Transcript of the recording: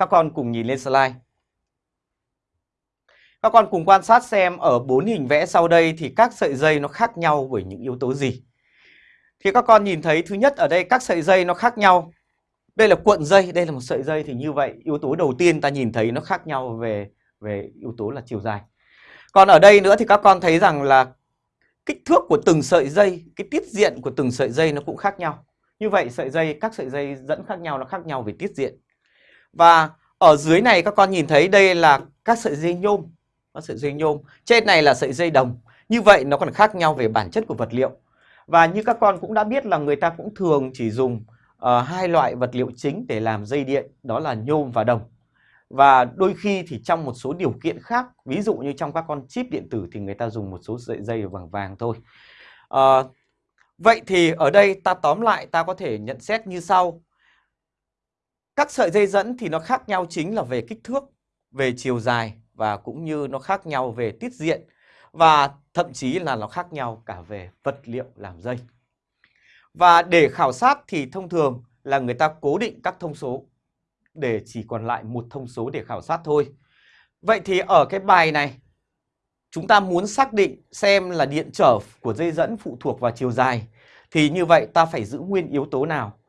Các con cùng nhìn lên slide. Các con cùng quan sát xem ở bốn hình vẽ sau đây thì các sợi dây nó khác nhau bởi những yếu tố gì. Thì các con nhìn thấy thứ nhất ở đây các sợi dây nó khác nhau. Đây là cuộn dây, đây là một sợi dây thì như vậy yếu tố đầu tiên ta nhìn thấy nó khác nhau về về yếu tố là chiều dài. Còn ở đây nữa thì các con thấy rằng là kích thước của từng sợi dây, cái tiết diện của từng sợi dây nó cũng khác nhau. Như vậy sợi dây, các sợi dây dẫn khác nhau nó khác nhau về tiết diện. Và ở dưới này các con nhìn thấy đây là các sợi dây nhôm, các sợi dây nhôm. Trên này là sợi dây đồng. Như vậy nó còn khác nhau về bản chất của vật liệu. Và như các con cũng đã biết là người ta cũng thường chỉ dùng uh, hai loại vật liệu chính để làm dây điện, đó là nhôm và đồng. Và đôi khi thì trong một số điều kiện khác, ví dụ như trong các con chip điện tử thì người ta dùng một số sợi dây bằng vàng thôi. Uh, vậy thì ở đây ta tóm lại ta có thể nhận xét như sau. Các sợi dây dẫn thì nó khác nhau chính là về kích thước, về chiều dài và cũng như nó khác nhau về tiết diện và thậm chí là nó khác nhau cả về vật liệu làm dây. Và để khảo sát thì thông thường là người ta cố định các thông số để chỉ còn lại một thông số để khảo sát thôi. Vậy thì ở cái bài này chúng ta muốn xác định xem là điện trở của dây dẫn phụ thuộc vào chiều dài thì như vậy ta phải giữ nguyên yếu tố nào?